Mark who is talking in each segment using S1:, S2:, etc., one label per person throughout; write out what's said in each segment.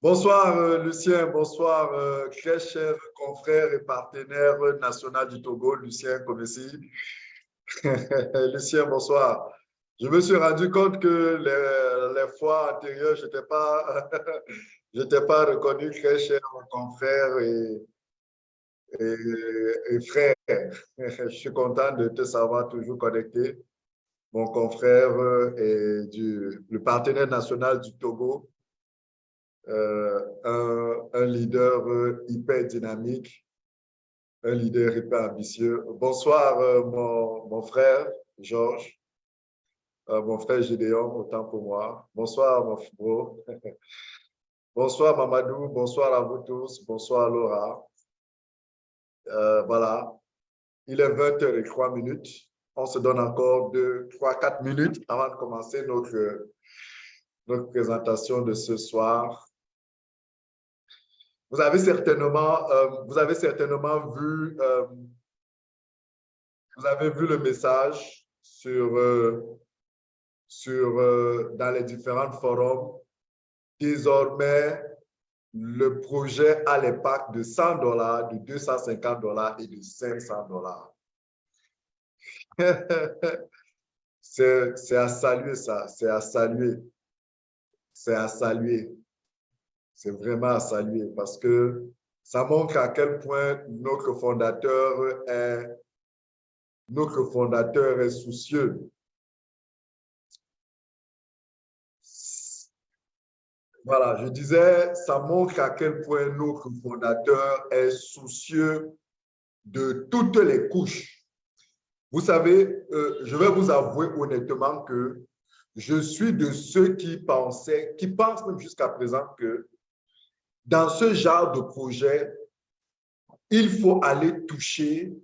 S1: Bonsoir euh, Lucien, bonsoir euh, très cher confrère et partenaire national du Togo, Lucien Komessi. Lucien, bonsoir. Je me suis rendu compte que les, fois antérieures, je n'étais pas, pas reconnu très cher confrère et, et, frère. Je suis content de te savoir toujours connecté. Mon confrère et du, le partenaire national du Togo, euh, un, leader euh, hyper dynamique, un leader hyper ambitieux. Bonsoir, euh, mon, frère Georges, mon frère Gédéon, autant pour moi. Bonsoir, mon bro. bonsoir, Mamadou. Bonsoir à vous tous. Bonsoir, Laura. voilà, il est 20h03 minutes. On se donne encore 2, 3, 4 minutes avant de commencer notre, notre présentation de ce soir. Vous avez certainement, euh, vous avez certainement vu, euh, vous avez vu le message sur, euh, sur, dans les différents forums. Désormais, le projet a l'impact de 100 dollars, de 250 dollars et de 500 dollars. c'est à saluer ça, c'est à saluer. C'est à saluer c'est vraiment à saluer parce que ça montre à quel point notre fondateur est, notre fondateur est soucieux. Voilà, je disais, ça montre à quel point notre fondateur est soucieux de toutes les couches. Vous savez, euh, je vais vous avouer honnêtement que je suis de ceux qui pensaient, qui pensent même jusqu'à présent que dans ce genre de projet, il faut aller toucher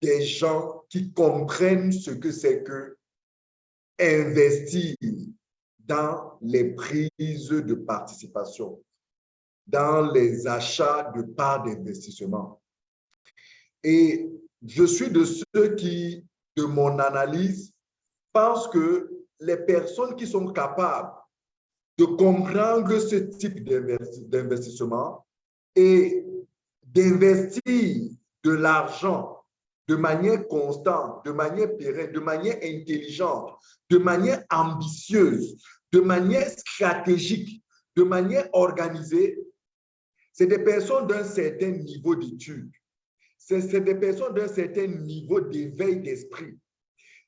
S1: des gens qui comprennent ce que c'est que investir dans les prises de participation, dans les achats de parts d'investissement. Et je suis de ceux qui, de mon analyse, pensent que les personnes qui sont capables de comprendre ce type d'investissement et d'investir de l'argent de manière constante, de manière pérenne, de manière intelligente, de manière ambitieuse, de manière stratégique, de manière organisée, c'est des personnes d'un certain niveau d'études. C'est des personnes d'un certain niveau d'éveil d'esprit.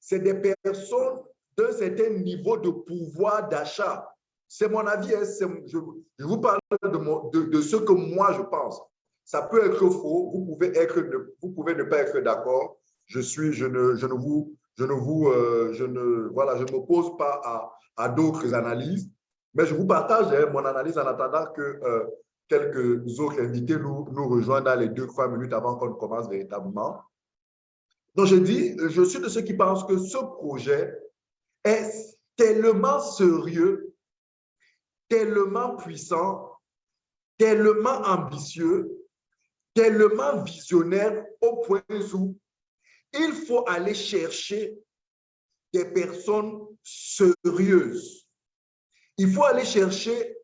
S1: C'est des personnes d'un certain niveau de pouvoir d'achat. C'est mon avis, hein, je, vous parle de, ce que moi je pense. Ça peut être faux, vous pouvez, être, vous pouvez ne pas être d'accord. Je suis, je ne, je ne vous, je ne vous, euh, je ne, voilà, je m'oppose pas à, à d'autres analyses, mais je vous partage hein, mon analyse en attendant que euh, quelques autres invités nous, nous rejoignent dans les deux, trois minutes avant qu'on commence véritablement. Donc, je dis, je suis de ceux qui pensent que ce projet est tellement sérieux tellement puissant, tellement ambitieux, tellement visionnaire au point où il faut aller chercher des personnes sérieuses. Il faut aller chercher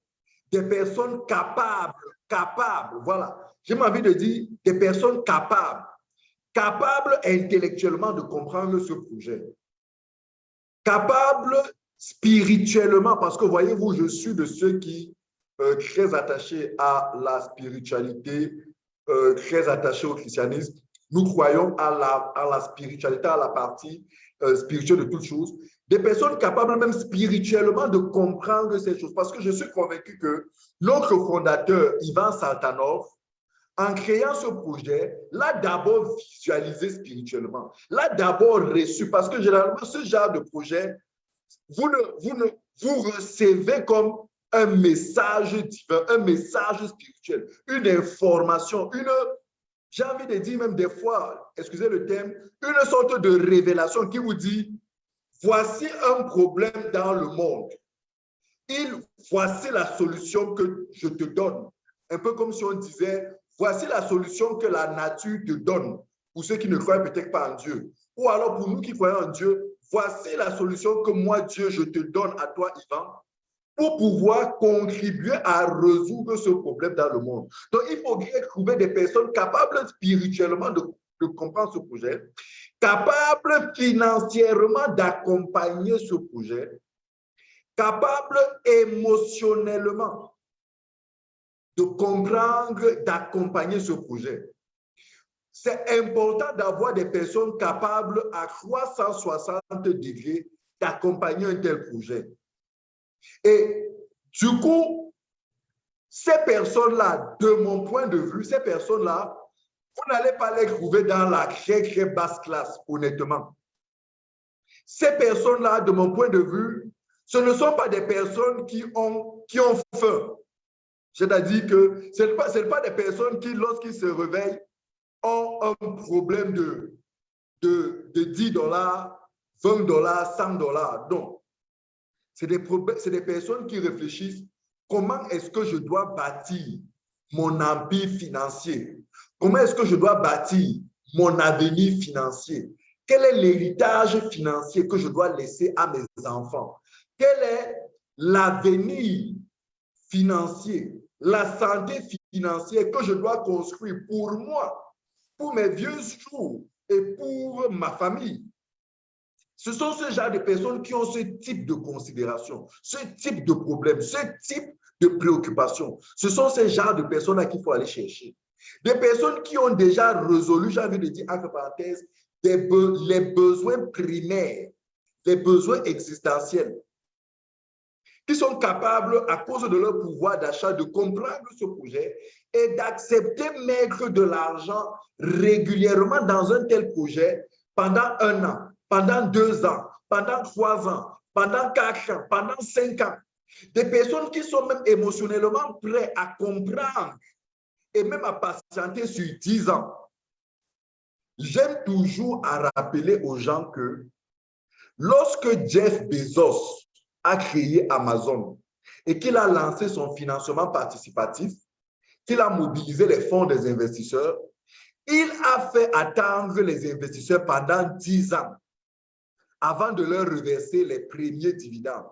S1: des personnes capables, capables, voilà. J'ai envie de dire des personnes capables, capables intellectuellement de comprendre ce projet, capables spirituellement, parce que voyez-vous, je suis de ceux qui euh, très attachés à la spiritualité, euh, très attachés au christianisme. Nous croyons à la, spiritualité, à la partie euh, spirituelle de toutes choses. Des personnes capables même spirituellement de comprendre ces choses. Parce que je suis convaincu que notre fondateur, Ivan Saltanov, en créant ce projet, l'a d'abord visualisé spirituellement, l'a d'abord reçu, parce que généralement, ce genre de projet vous, vous, vous recevez comme un message divin, un message spirituel, une information, une, j'ai envie de dire même des fois, excusez le terme, une sorte de révélation qui vous dit, voici un problème dans le monde. Il, voici la solution que je te donne. Un peu comme si on disait, voici la solution que la nature te donne, pour ceux qui ne croient peut-être pas en Dieu. Ou alors pour nous qui croyons en Dieu, voici la solution que moi, Dieu, je te donne à toi, Ivan, pour pouvoir contribuer à résoudre ce problème dans le monde. Donc, il faudrait trouver des personnes capables spirituellement de, de comprendre ce projet, capables financièrement d'accompagner ce projet, capables émotionnellement de comprendre, d'accompagner ce projet. C'est important d'avoir des personnes capables à 360 degrés d'accompagner un tel projet. Et du coup, ces personnes-là, de mon point de vue, ces personnes-là, vous n'allez pas les trouver dans la très, très basse classe, honnêtement. Ces personnes-là, de mon point de vue, ce ne sont pas des personnes qui ont, qui ont faim. C'est-à-dire que ce n'est pas, pas des personnes qui, lorsqu'ils se réveillent, ont un problème de, de, de 10 dollars, 20 dollars, 100 dollars. Non. C'est des, des personnes qui réfléchissent comment est-ce que je dois bâtir mon empire financier? Comment est-ce que je dois bâtir mon avenir financier? Quel est l'héritage financier que je dois laisser à mes enfants? Quel est l'avenir financier, la santé financière que je dois construire pour moi, pour mes vieux jours et pour ma famille? Ce sont ce genre de personnes qui ont ce type de considération, ce type de problème, ce type de préoccupation. Ce sont ces genres de personnes à qu'il faut aller chercher. Des personnes qui ont déjà résolu, j'ai envie de dire entre parenthèses, les besoins primaires, les besoins existentiels, qui sont capables, à cause de leur pouvoir d'achat, de comprendre ce projet et d'accepter mettre de l'argent régulièrement dans un tel projet pendant un an, pendant deux ans, pendant trois ans, pendant quatre ans, pendant cinq ans. Des personnes qui sont même émotionnellement prêtes à comprendre et même à patienter sur dix ans. J'aime toujours à rappeler aux gens que lorsque Jeff Bezos a créé Amazon et qu'il a lancé son financement participatif, qu'il a mobilisé les fonds des investisseurs, il a fait attendre les investisseurs pendant dix ans avant de leur reverser les premiers dividendes.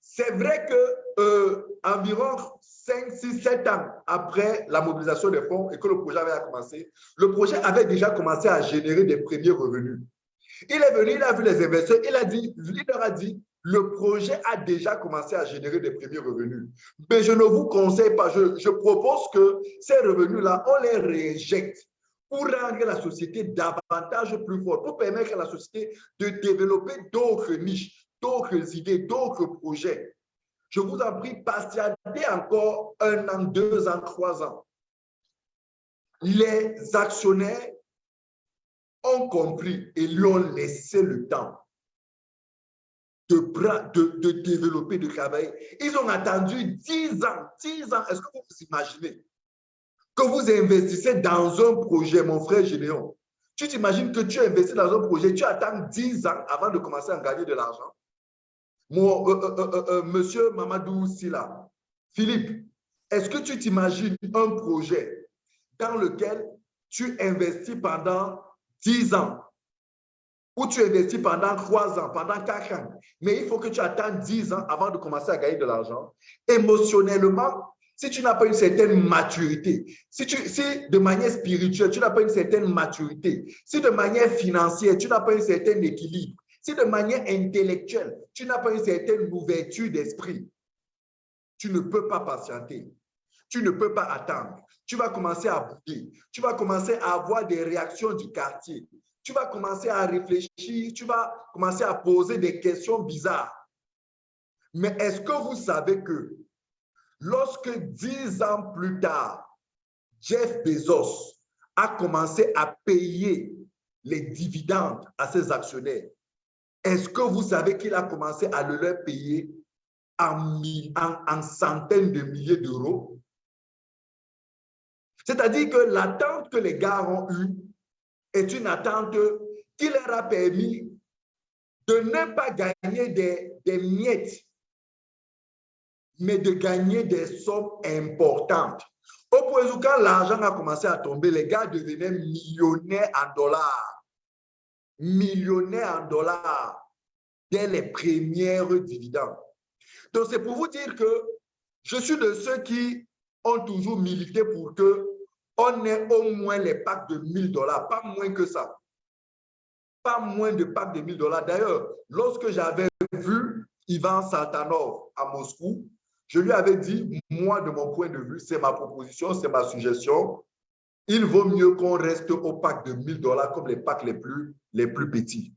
S1: C'est vrai que euh, environ 5, 6, 7 ans après la mobilisation des fonds et que le projet avait commencé, le projet avait déjà commencé à générer des premiers revenus. Il est venu, il a vu les investisseurs, il, a dit, il leur a dit, le projet a déjà commencé à générer des premiers revenus. Mais je ne vous conseille pas, je, propose que ces revenus-là, on les réjecte pour rendre la société davantage plus forte, pour permettre à la société de développer d'autres niches, d'autres idées, d'autres projets. Je vous en prie, patientez encore un an, deux ans, trois ans. Les actionnaires ont compris et lui ont laissé le temps de, de, développer, de travailler. Ils ont attendu dix ans, dix ans. Est-ce que vous vous imaginez que vous investissez dans un projet, mon frère Généon, tu t'imagines que tu investis dans un projet, tu attends 10 ans avant de commencer à gagner de l'argent? Mon, euh, euh, euh, monsieur Mamadou Silla, Philippe, est-ce que tu t'imagines un projet dans lequel tu investis pendant 10 ans? Ou tu investis pendant 3 ans, pendant 4 ans, mais il faut que tu attendes 10 ans avant de commencer à gagner de l'argent. Émotionnellement, si tu n'as pas une certaine maturité, si, tu, si de manière spirituelle, tu n'as pas une certaine maturité, si de manière financière, tu n'as pas un certain équilibre, si de manière intellectuelle, tu n'as pas une certaine ouverture d'esprit, tu ne peux pas patienter. Tu ne peux pas attendre. Tu vas commencer à bouger. Tu vas commencer à avoir des réactions du quartier. Tu vas commencer à réfléchir. Tu vas commencer à poser des questions bizarres. Mais est-ce que vous savez que Lorsque dix ans plus tard, Jeff Bezos a commencé à payer les dividendes à ses actionnaires, est-ce que vous savez qu'il a commencé à le leur payer en, en centaines de milliers d'euros? C'est-à-dire que l'attente que les gars ont eue est une attente qui leur a permis de ne pas gagner des, miettes mais de gagner des sommes importantes. Au point où quand l'argent a commencé à tomber, les gars devenaient millionnaires en dollars. Millionnaires en dollars dès les premières dividendes. Donc, c'est pour vous dire que je suis de ceux qui ont toujours milité pour que on ait au moins les packs de 1000 dollars, pas moins que ça. Pas moins de packs de 1000 dollars. D'ailleurs, lorsque j'avais vu Ivan Saltanov à Moscou, je lui avais dit, moi, de mon point de vue, c'est ma proposition, c'est ma suggestion. Il vaut mieux qu'on reste au pack de 1000 dollars comme les packs les plus, les plus petits.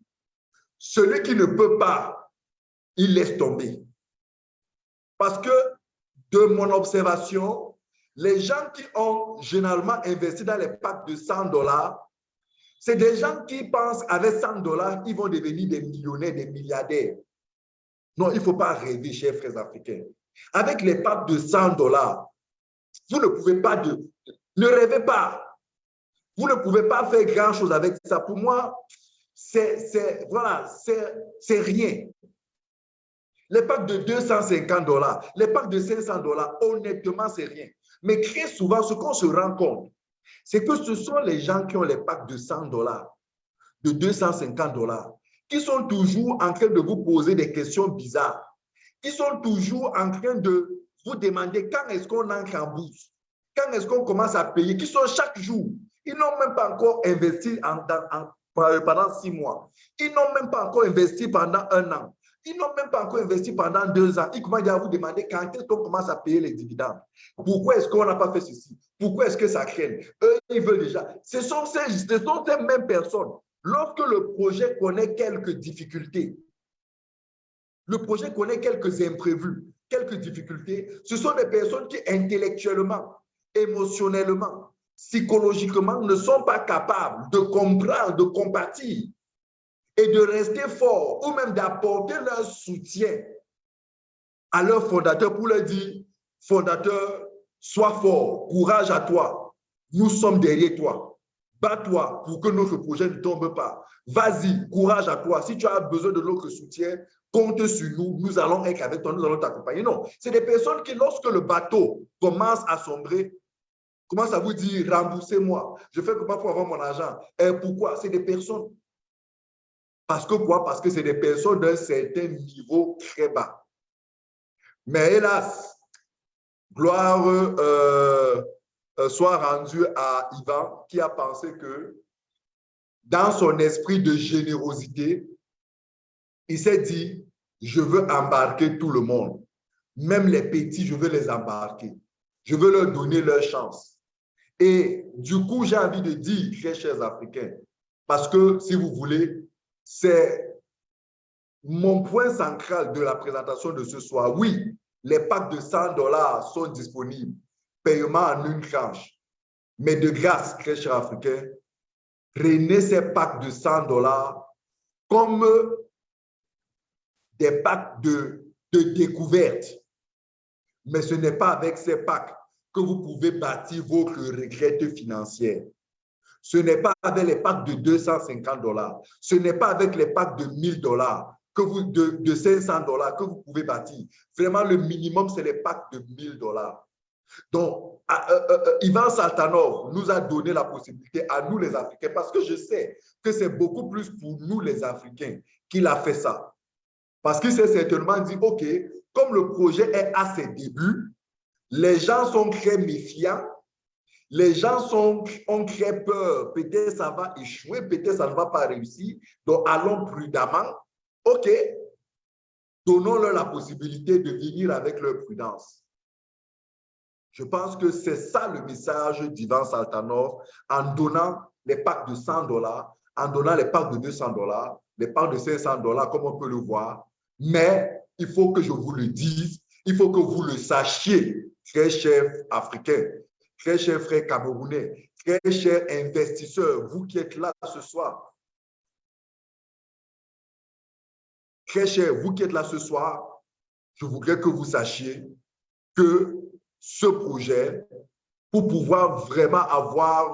S1: Celui qui ne peut pas, il laisse tomber. Parce que de mon observation, les gens qui ont généralement investi dans les packs de 100 dollars, c'est des gens qui pensent avec 100 dollars, ils vont devenir des millionnaires, des milliardaires. Non, il ne faut pas rêver, chers frères africains. Avec les packs de 100 dollars, vous ne pouvez pas de... Ne rêvez pas. Vous ne pouvez pas faire grand-chose avec ça. Pour moi, c'est voilà, c'est rien. Les packs de 250 dollars, les packs de 500 dollars, honnêtement, c'est rien. Mais très souvent, ce qu'on se rend compte, c'est que ce sont les gens qui ont les packs de 100 dollars, de 250 dollars, qui sont toujours en train de vous poser des questions bizarres, qui sont toujours en train de vous demander quand est-ce qu'on entre en bourse, quand est-ce qu'on commence à payer, qui sont chaque jour. Ils n'ont même pas encore investi pendant six mois. Ils n'ont même pas encore investi pendant un an. Ils n'ont même pas encore investi pendant deux ans. Ils commencent à vous demander quand est-ce qu'on commence à payer les dividendes. Pourquoi est-ce qu'on n'a pas fait ceci? Pourquoi est-ce que ça craigne? Eux, ils veulent déjà. Ce sont, ces, ce sont mêmes personnes. Lorsque le projet connaît quelques difficultés, le projet connaît quelques imprévus, quelques difficultés, ce sont des personnes qui intellectuellement, émotionnellement, psychologiquement ne sont pas capables de comprendre, de compatir et de rester fort ou même d'apporter leur soutien à leur fondateur pour leur dire, fondateur, sois fort, courage à toi, nous sommes derrière toi. Bats-toi pour que notre projet ne tombe pas. Vas-y, courage à toi. Si tu as besoin de notre soutien, compte sur nous. Nous allons être avec toi, nous allons t'accompagner. Non, c'est des personnes qui, lorsque le bateau commence à sombrer, commencent à vous dire, remboursez-moi. Je fais comment pour avoir mon argent. Et pourquoi? C'est des personnes parce que quoi? Parce que c'est des personnes d'un certain niveau très bas. Mais hélas, gloire euh, euh, soit rendue à Ivan qui a pensé que dans son esprit de générosité, il s'est dit, je veux embarquer tout le monde. Même les petits, je veux les embarquer. Je veux leur donner leur chance. Et du coup, j'ai envie de dire, très chers Africains, parce que si vous voulez, c'est mon point central de la présentation de ce soir. Oui, les packs de 100 dollars sont disponibles, paiement en une tranche. Mais de grâce, très cher Africain, prenez ces packs de 100 dollars comme des packs de, de découverte. Mais ce n'est pas avec ces packs que vous pouvez bâtir votre retraite financière. Ce n'est pas avec les packs de 250 dollars. Ce n'est pas avec les packs de 1000 dollars, que vous, de, de 500 dollars que vous pouvez bâtir. Vraiment, le minimum, c'est les packs de 1000 dollars. Donc, euh, euh, euh, Ivan Saltanov nous a donné la possibilité à nous les Africains, parce que je sais que c'est beaucoup plus pour nous les Africains qu'il a fait ça. Parce qu'il s'est certainement dit, OK, comme le projet est à ses débuts, les gens sont très méfiants, les gens sont, ont très peur. Peut-être ça va échouer, peut-être ça ne va pas réussir. Donc, allons prudemment. OK, donnons-leur la possibilité de venir avec leur prudence. Je pense que c'est ça le message d'Ivan Saltanov en donnant les packs de 100 dollars, en donnant les packs de 200 dollars, les packs de 500 dollars, comme on peut le voir. Mais il faut que je vous le dise, il faut que vous le sachiez, très chers Africains très chers frères camerounais, très chers investisseurs, vous qui êtes là ce soir, très chers, vous qui êtes là ce soir, je voudrais que vous sachiez que ce projet, pour pouvoir vraiment avoir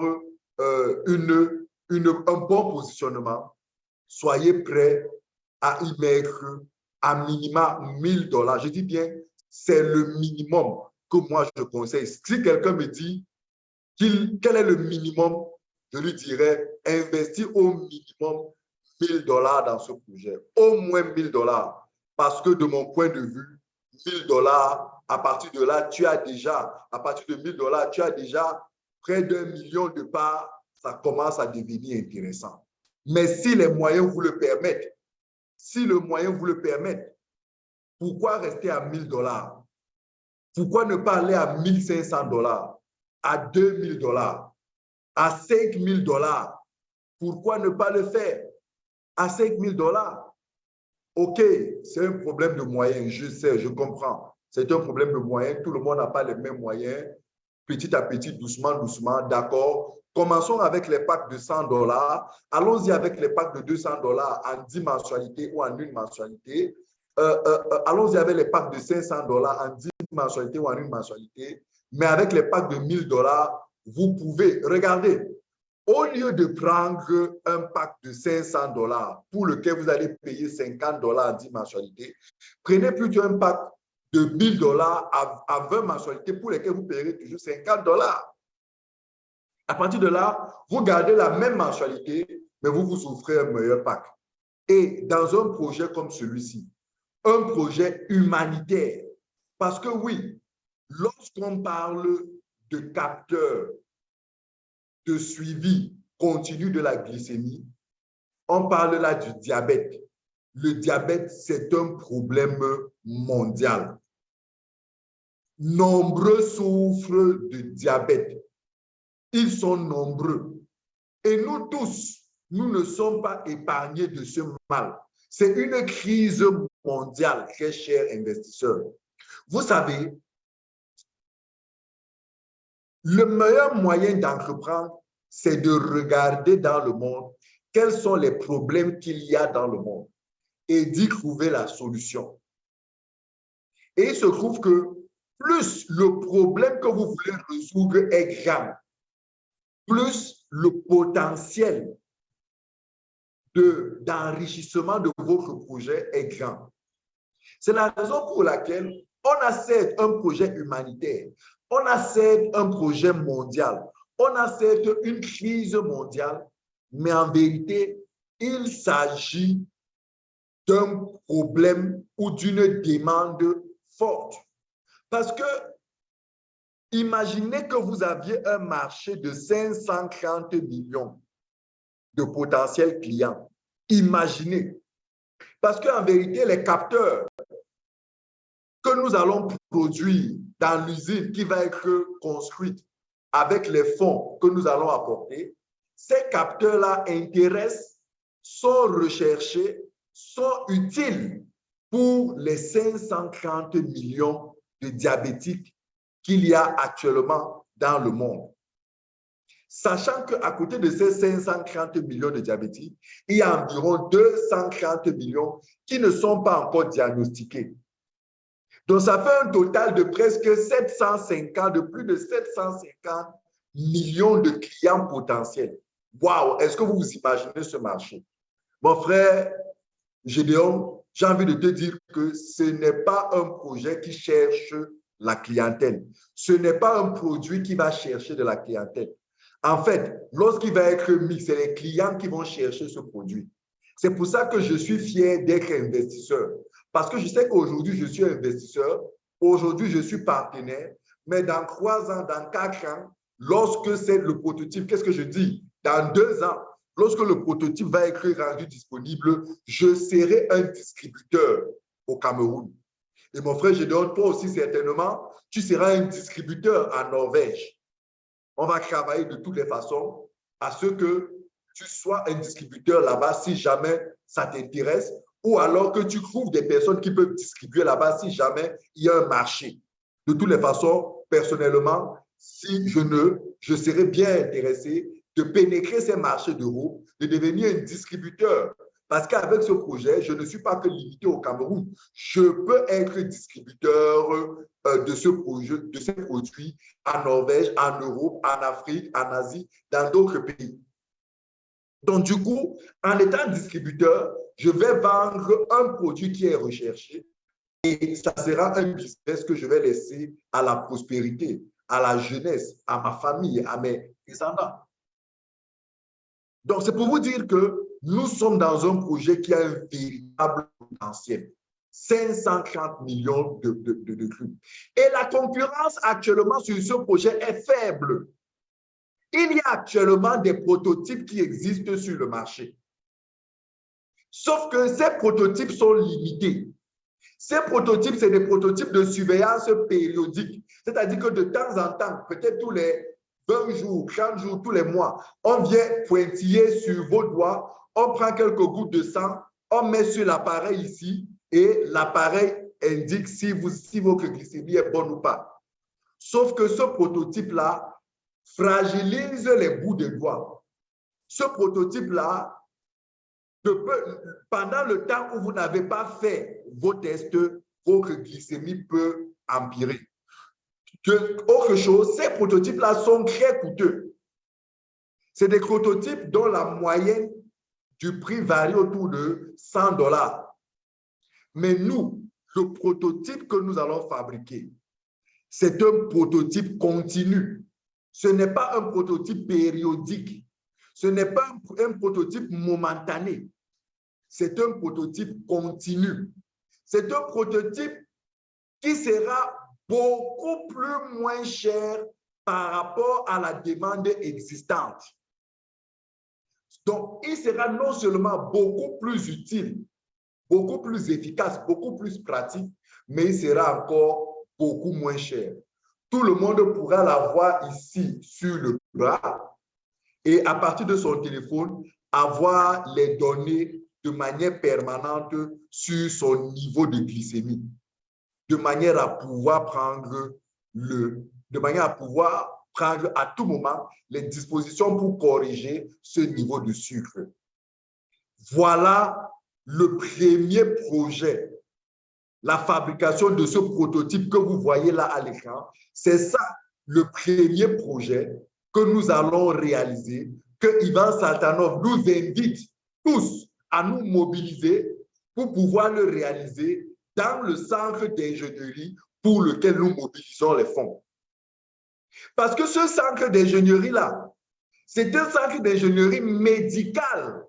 S1: euh, une, une, un bon positionnement, soyez prêts à y mettre à minima 1000 dollars. Je dis bien, c'est le minimum moi je conseille. Si quelqu'un me dit quel est le minimum, je lui dirais investir au minimum 1000 dollars dans ce projet, au moins 1000 dollars. Parce que de mon point de vue, 1000 dollars. À partir de là, tu as déjà, à partir de 1000 dollars, tu as déjà près d'un million de parts. Ça commence à devenir intéressant. Mais si les moyens vous le permettent, si le moyen vous le permet, pourquoi rester à 1000 dollars? Pourquoi ne pas aller à 1500 dollars, à 2000 dollars, à 5000 dollars? Pourquoi ne pas le faire à 5000 dollars? OK, c'est un problème de moyens, je sais, je comprends. C'est un problème de moyens, tout le monde n'a pas les mêmes moyens. Petit à petit, doucement, doucement, d'accord. Commençons avec les packs de 100 dollars. Allons-y avec les packs de 200 dollars en 10 mensualités ou en une mensualité. Euh, euh, euh, allons-y avec les packs de 500 dollars en 10 mensualités ou en une mensualité. Mais avec les packs de 1000 dollars, vous pouvez, regardez, au lieu de prendre un pack de 500 dollars pour lequel vous allez payer 50 dollars en 10 mensualités, prenez plutôt un pack de 1000 dollars à, 20 mensualités pour lesquelles vous payerez toujours 50 dollars. À partir de là, vous gardez la même mensualité, mais vous vous offrez un meilleur pack. Et dans un projet comme celui-ci, un projet humanitaire, parce que oui, lorsqu'on parle de capteurs de suivi continu de la glycémie, on parle là du diabète. Le diabète, c'est un problème mondial. Nombreux souffrent de diabète. Ils sont nombreux. Et nous tous, nous ne sommes pas épargnés de ce mal. C'est une crise mondiale, très chers investisseurs. Vous savez, le meilleur moyen d'entreprendre, c'est de regarder dans le monde quels sont les problèmes qu'il y a dans le monde et d'y trouver la solution. Et il se trouve que plus le problème que vous voulez résoudre est grand, plus le potentiel d'enrichissement de, votre projet est grand. C'est la raison pour laquelle on accepte un projet humanitaire, on accepte un projet mondial, on accepte une crise mondiale, mais en vérité, il s'agit d'un problème ou d'une demande forte. Parce que imaginez que vous aviez un marché de 530 millions de potentiels clients. Imaginez. Parce qu'en vérité, les capteurs que nous allons produire dans l'usine qui va être construite avec les fonds que nous allons apporter, ces capteurs-là intéressent, sont recherchés, sont utiles pour les 530 millions de diabétiques qu'il y a actuellement dans le monde. Sachant qu'à côté de ces 530 millions de diabétiques, il y a environ 230 millions qui ne sont pas encore diagnostiqués. Donc, ça fait un total de presque 750, de plus de 750 millions de clients potentiels. Waouh! Est-ce que vous vous imaginez ce marché? Mon frère Gédéon, j'ai envie de te dire que ce n'est pas un projet qui cherche la clientèle. Ce n'est pas un produit qui va chercher de la clientèle. En fait, lorsqu'il va être mis, c'est les clients qui vont chercher ce produit. C'est pour ça que je suis fier d'être investisseur. Parce que je sais qu'aujourd'hui, je suis investisseur. Aujourd'hui, je suis partenaire. Mais dans trois ans, dans quatre ans, lorsque c'est le prototype, qu'est-ce que je dis? Dans deux ans, lorsque le prototype va être rendu disponible, je serai un distributeur au Cameroun. Et mon frère Gédéon, toi aussi certainement, tu seras un distributeur en Norvège. On va travailler de toutes les façons à ce que tu sois un distributeur là-bas si jamais ça t'intéresse ou alors que tu trouves des personnes qui peuvent distribuer là-bas si jamais il y a un marché. De toutes les façons, personnellement, si je ne, je serais bien intéressé de pénétrer ces marchés d'euros, de devenir un distributeur. Parce qu'avec ce projet, je ne suis pas que limité au Cameroun. Je peux être distributeur euh, de, ce projet, de ces produits en Norvège, en Europe, en Afrique, en Asie, dans d'autres pays. Donc, du coup, en étant distributeur, je vais vendre un produit qui est recherché et ça sera un business que je vais laisser à la prospérité, à la jeunesse, à ma famille, à mes descendants. Donc, c'est pour vous dire que nous sommes dans un projet qui a un véritable potentiel. 530 millions de, de, de, crues. Et la concurrence actuellement sur ce projet est faible. Il y a actuellement des prototypes qui existent sur le marché. Sauf que ces prototypes sont limités. Ces prototypes, c'est des prototypes de surveillance périodique. C'est-à-dire que de temps en temps, peut-être tous les 20 jours, 30 jours, tous les mois, on vient pointiller sur vos doigts, on prend quelques gouttes de sang, on met sur l'appareil ici et l'appareil indique si, vous, si votre glycémie est bonne ou pas. Sauf que ce prototype-là fragilise les bouts de doigts. Ce prototype-là, pendant le temps où vous n'avez pas fait vos tests, votre glycémie peut empirer. autre chose, ces prototypes-là sont très coûteux. C'est des prototypes dont la moyenne du prix varie autour de 100 dollars. Mais nous, le prototype que nous allons fabriquer, c'est un prototype continu. Ce n'est pas un prototype périodique. Ce n'est pas un, prototype momentané. C'est un prototype continu. C'est un prototype qui sera beaucoup plus moins cher par rapport à la demande existante. Donc, il sera non seulement beaucoup plus utile, beaucoup plus efficace, beaucoup plus pratique, mais il sera encore beaucoup moins cher. Tout le monde pourra l'avoir ici sur le bras et à partir de son téléphone, avoir les données de manière permanente sur son niveau de glycémie, de manière à pouvoir prendre le, de manière à pouvoir prendre à tout moment les dispositions pour corriger ce niveau de sucre. Voilà le premier projet, la fabrication de ce prototype que vous voyez là à l'écran. C'est ça le premier projet que nous allons réaliser, que Ivan Saltanov nous invite tous à nous mobiliser pour pouvoir le réaliser dans le centre d'ingénierie pour lequel nous mobilisons les fonds. Parce que ce centre d'ingénierie-là, c'est un centre d'ingénierie médicale,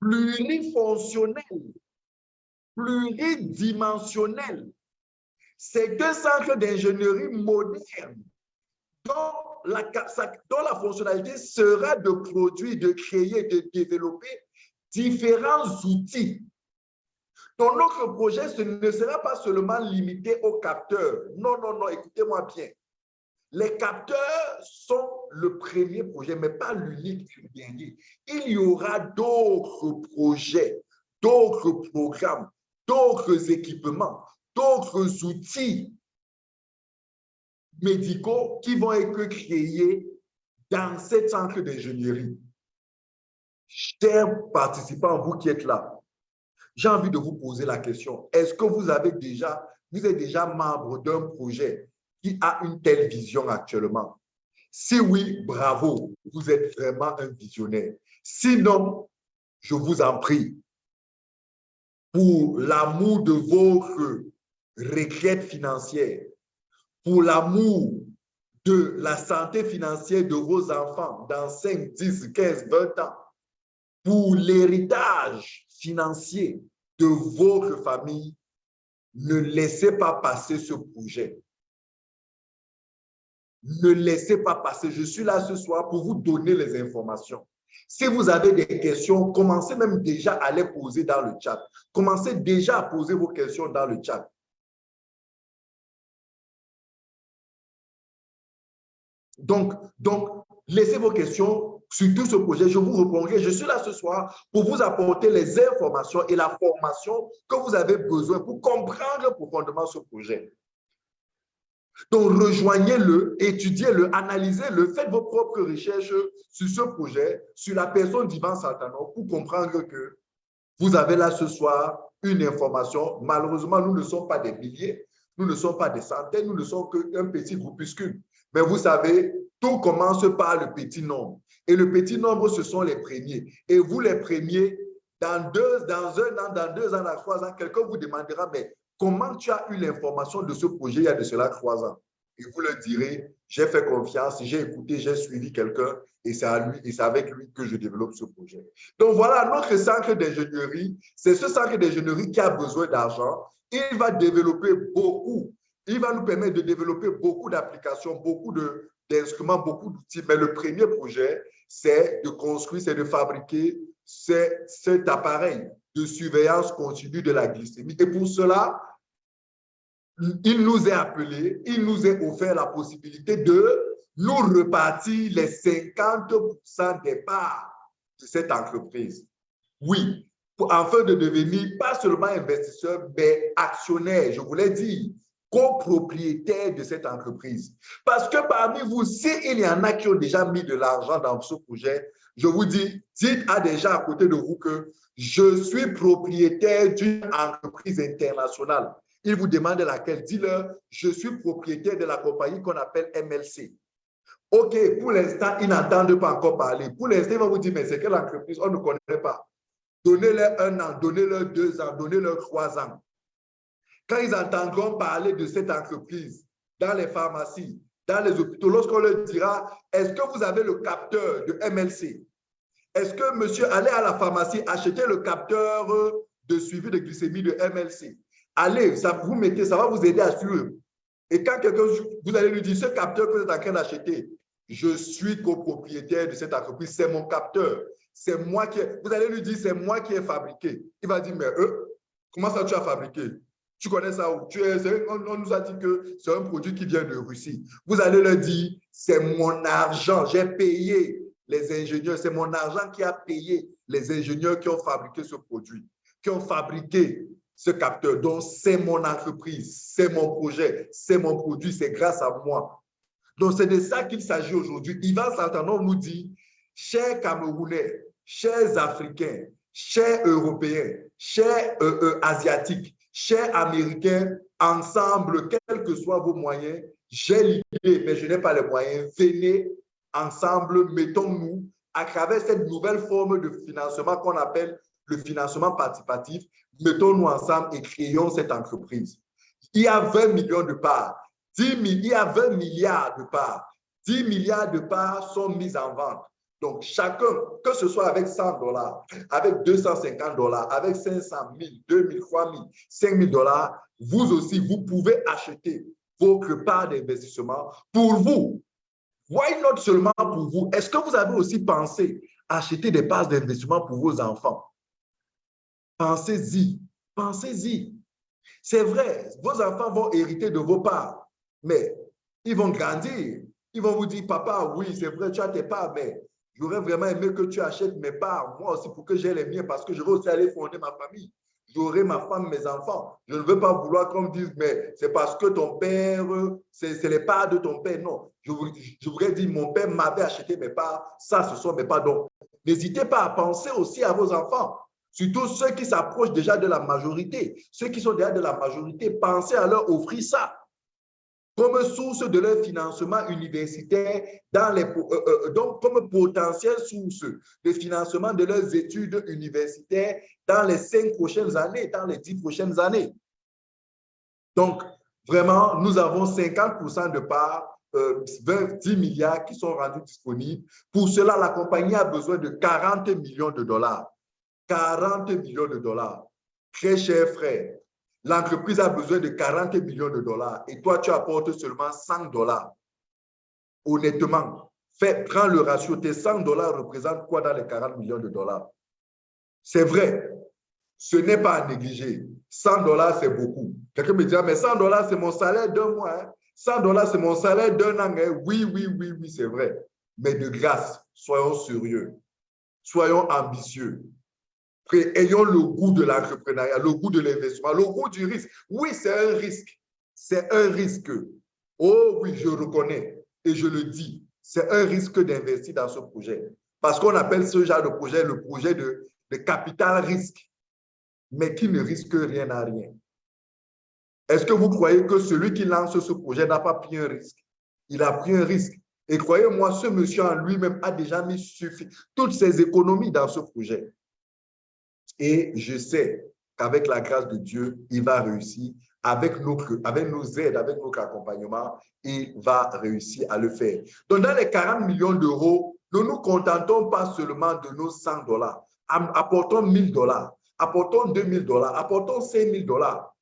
S1: plurifonctionnel, pluridimensionnel. C'est un centre d'ingénierie moderne dont la, dont la fonctionnalité sera de produire, de créer, de développer différents outils donc, notre projet ce ne sera pas seulement limité aux capteurs. Non, non, non, écoutez-moi bien. Les capteurs sont le premier projet, mais pas l'unique dernier. Il y aura d'autres projets, d'autres programmes, d'autres équipements, d'autres outils médicaux qui vont être créés dans cette centre d'ingénierie. Chers participants, vous qui êtes là, j'ai envie de vous poser la question. Est-ce que vous avez déjà, vous êtes déjà membre d'un projet qui a une telle vision actuellement? Si oui, bravo, vous êtes vraiment un visionnaire. Sinon, je vous en prie, pour l'amour de votre requête financière, pour l'amour de la santé financière de vos enfants dans 5, 10, 15, 20 ans, pour l'héritage financier de votre famille, ne laissez pas passer ce projet. Ne laissez pas passer. Je suis là ce soir pour vous donner les informations. Si vous avez des questions, commencez même déjà à les poser dans le chat. Commencez déjà à poser vos questions dans le chat. Donc, laissez vos questions sur tout ce projet, je vous répondrai. Je suis là ce soir pour vous apporter les informations et la formation que vous avez besoin pour comprendre profondément ce projet. Donc, rejoignez-le, étudiez-le, analysez-le, faites vos propres recherches sur ce projet, sur la personne d'Ivan Saltano pour comprendre que vous avez là ce soir une information. Malheureusement, nous ne sommes pas des milliers, nous ne sommes pas des centaines, nous ne sommes qu'un petit groupuscule. Mais vous savez, tout commence par le petit nombre. Et le petit nombre, ce sont les premiers. Et vous, les premiers, dans, deux, dans un an, dans deux ans, dans trois ans, quelqu'un vous demandera, mais comment tu as eu l'information de ce projet il y a de cela trois ans? et vous le direz, j'ai fait confiance, j'ai écouté, j'ai suivi quelqu'un et c'est avec lui que je développe ce projet. Donc voilà, notre centre d'ingénierie, c'est ce centre d'ingénierie qui a besoin d'argent. Il va développer beaucoup, il va nous permettre de développer beaucoup d'applications, beaucoup d'instruments, beaucoup d'outils. Mais le premier projet, c'est de construire, c'est de fabriquer cet appareil de surveillance continue de la glycémie. Et pour cela, il nous est appelé, il nous est offert la possibilité de nous repartir les 50% des parts de cette entreprise. Oui, afin de devenir pas seulement investisseur, mais actionnaire, je voulais dire, copropriétaire de cette entreprise. Parce que parmi vous, s'il y en a qui ont déjà mis de l'argent dans ce projet, je vous dis, dites à des gens à côté de vous que je suis propriétaire d'une entreprise internationale il vous demande laquelle. Dis-leur, je suis propriétaire de la compagnie qu'on appelle MLC. OK, pour l'instant, ils n'entendent pas encore parler. Pour l'instant, ils vont vous dire, mais c'est quelle entreprise? On ne connaît pas. Donnez-leur un an, donnez-leur deux ans, donnez-leur trois ans. Quand ils entendront parler de cette entreprise dans les pharmacies, dans les hôpitaux, lorsqu'on leur dira, est-ce que vous avez le capteur de MLC? Est-ce que monsieur, allez à la pharmacie, acheter le capteur de suivi de glycémie de MLC? allez, ça vous mettez, ça va vous aider à suivre. Et quand quelqu'un, vous allez lui dire, ce capteur que vous êtes en train d'acheter, je suis copropriétaire de cette entreprise, c'est mon capteur. C'est moi qui, vous allez lui dire, c'est moi qui ai fabriqué. Il va dire, mais eux, comment ça tu as fabriqué? Tu connais ça? Tu es, on, on, nous a dit que c'est un produit qui vient de Russie. Vous allez leur dire, c'est mon argent, j'ai payé les ingénieurs, c'est mon argent qui a payé les ingénieurs qui ont fabriqué ce produit, qui ont fabriqué ce capteur. Donc, c'est mon entreprise, c'est mon projet, c'est mon produit, c'est grâce à moi. Donc, c'est de ça qu'il s'agit aujourd'hui. Ivan Santanon nous dit, chers Camerounais, chers Africains, chers Européens, chers euh, euh, Asiatiques, chers Américains, ensemble, quels que soient vos moyens, j'ai l'idée, mais je n'ai pas les moyens. Venez ensemble, mettons-nous à travers cette nouvelle forme de financement qu'on appelle le financement participatif, mettons-nous ensemble et créons cette entreprise. Il y a 20 millions de parts, 10 il y a 20 milliards de parts. 10 milliards de parts sont mises en vente. Donc, chacun, que ce soit avec 100 dollars, avec 250 dollars, avec 500 000, 2 000, 3 000, 5 000 dollars, vous aussi, vous pouvez acheter votre part d'investissement pour vous. Why not seulement pour vous? Est-ce que vous avez aussi pensé acheter des parts d'investissement pour vos enfants? Pensez-y, pensez-y. C'est vrai, vos enfants vont hériter de vos parts, mais ils vont grandir. Ils vont vous dire, papa, oui, c'est vrai, tu as tes parts, mais j'aurais vraiment aimé que tu achètes mes parts, moi aussi, pour que j'ai les miens, parce que je veux aussi aller fonder ma famille. J'aurai ma femme, mes enfants. Je ne veux pas vouloir qu'on me dise, mais c'est parce que ton père, c'est les parts de ton père. Non, je, je voudrais dire, mon père m'avait acheté mes parts, ça, ce sont mes parts. Donc, n'hésitez pas à penser aussi à vos enfants. Surtout ceux qui s'approchent déjà de la majorité. Ceux qui sont déjà de la majorité, pensez à leur offrir ça comme source de leur financement universitaire, dans les, euh, euh, donc comme potentielle source de financement de leurs études universitaires dans les cinq prochaines années, dans les dix prochaines années. Donc, vraiment, nous avons 50% de parts, euh, 10 milliards qui sont rendus disponibles. Pour cela, la compagnie a besoin de 40 millions de dollars. 40 millions de dollars. Très cher frère, l'entreprise a besoin de 40 millions de dollars et toi, tu apportes seulement 100 dollars. Honnêtement, fais, prends le ratio. Tes 100 dollars représentent quoi dans les 40 millions de dollars? C'est vrai, ce n'est pas à négliger. 100 dollars, c'est beaucoup. Quelqu'un me dit, mais 100 dollars, c'est mon salaire d'un mois. 100 hein. dollars, c'est mon salaire d'un an. Hein? Oui, oui, oui, oui, c'est vrai. Mais de grâce, soyons sérieux. Soyons ambitieux ayons le goût de l'entrepreneuriat, le goût de l'investissement, le goût du risque. Oui, c'est un risque. C'est un risque. Oh oui, je reconnais et je le dis. C'est un risque d'investir dans ce projet. Parce qu'on appelle ce genre de projet le projet de, de capital risque, mais qui ne risque rien à rien. Est-ce que vous croyez que celui qui lance ce projet n'a pas pris un risque? Il a pris un risque. Et croyez-moi, ce monsieur en lui-même a déjà mis toutes ses économies dans ce projet. Et je sais qu'avec la grâce de Dieu, il va réussir avec avec nos aides, avec notre accompagnement, il va réussir à le faire. Donc, dans les 40 millions d'euros, ne nous contentons pas seulement de nos 100 dollars. Apportons 1000 dollars, apportons 2000 dollars, apportons 5000 dollars.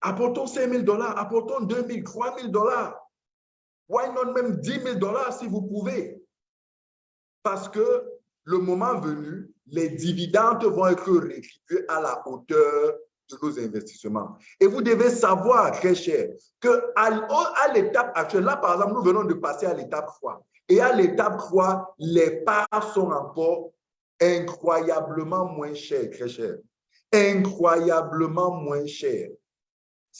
S1: Apportons 5 000 dollars, apportons 2 000, 3 000 dollars. Why not même 10 000 dollars si vous pouvez? Parce que le moment venu, les dividendes vont être rétribués à la hauteur de nos investissements. Et vous devez savoir, très cher, qu'à l'étape actuelle, là par exemple, nous venons de passer à l'étape 3. Et à l'étape 3, les parts sont encore incroyablement moins chères, très cher. Incroyablement moins chères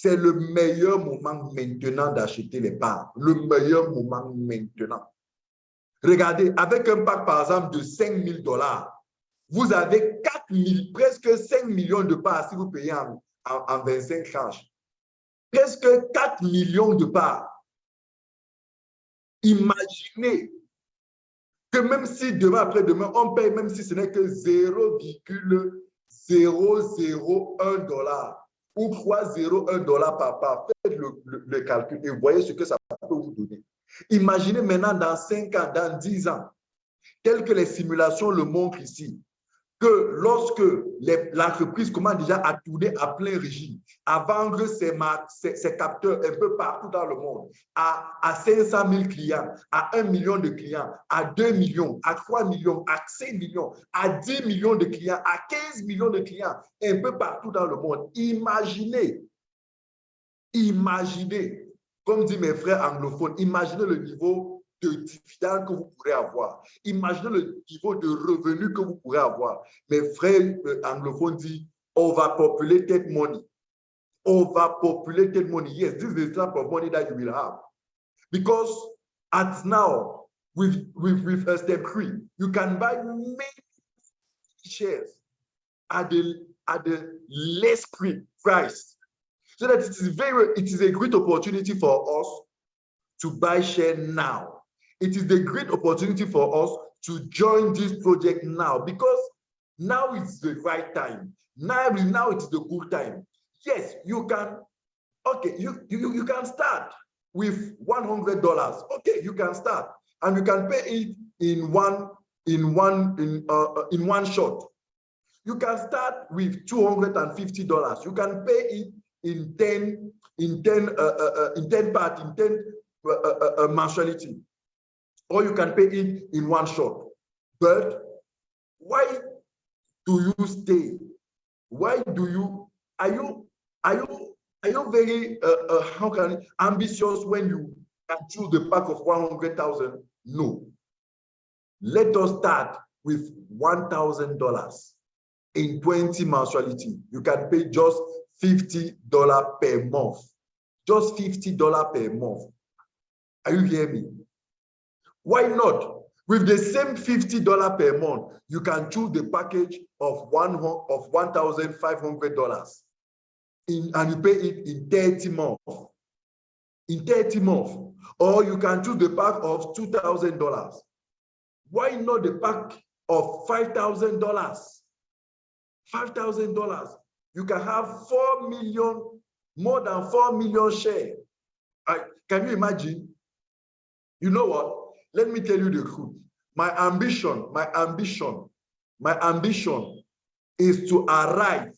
S1: c'est le meilleur moment maintenant d'acheter les parts. Le meilleur moment maintenant. Regardez, avec un pack, par exemple, de 5 000 dollars, vous avez 4 000, presque 5 millions de parts si vous payez en, 25 tranches. Presque 4 millions de parts. Imaginez que même si demain, après-demain, on paye, même si ce n'est que 0,001 dollar, ou 3,01 dollars par part. Faites le, calcul et voyez ce que ça peut vous donner. Imaginez maintenant dans 5 ans, dans 10 ans, tel que les simulations le montrent ici, que lorsque l'entreprise commence déjà à tourner à plein régime, à vendre ses, capteurs un peu partout dans le monde, à 500 000 clients, à 1 million de clients, à 2 millions, à 3 millions, à 5 millions, à 10 millions de clients, à 15 millions de clients, un peu partout dans le monde. Imaginez, imaginez, comme disent mes frères anglophones, imaginez le niveau de dividendes que vous pourrez avoir. Imaginez le niveau de revenus que vous pourrez avoir. Mes frères euh, anglophones disent overpopulated money. Overpopulated money. Yes, this is the type of money that you will have. Because at now, with, with, with a step three, you can buy many shares at the, at the less price. So that it is very, it is a great opportunity for us to buy share now it is the great opportunity for us to join this project now because now is the right time. Now, now it's the good time. Yes, you can, okay, you, you, you can start with $100. Okay, you can start and you can pay it in one in one in uh, uh in one shot. You can start with $250. You can pay it in 10 in 10 uh, uh, uh in 10 part in 10 uh, uh, uh mensuality or you can pay it in one shot. But why do you stay? Why do you, are you, are you, are you very, uh, uh, how can, ambitious when you can choose the pack of 100,000? No. Let us start with $1,000 in 20 mensuality. You can pay just $50 per month. Just $50 per month. Are you hearing me? Why not? With the same $50 per month, you can choose the package of one of $1,500 and you pay it in 30 months. In 30 months. Or you can choose the pack of $2,000. Why not the pack of $5,000? $5,000. You can have 4 million, more than 4 million shares. can you imagine? You know what? Let me tell you the truth. My ambition, my ambition, my ambition is to arrive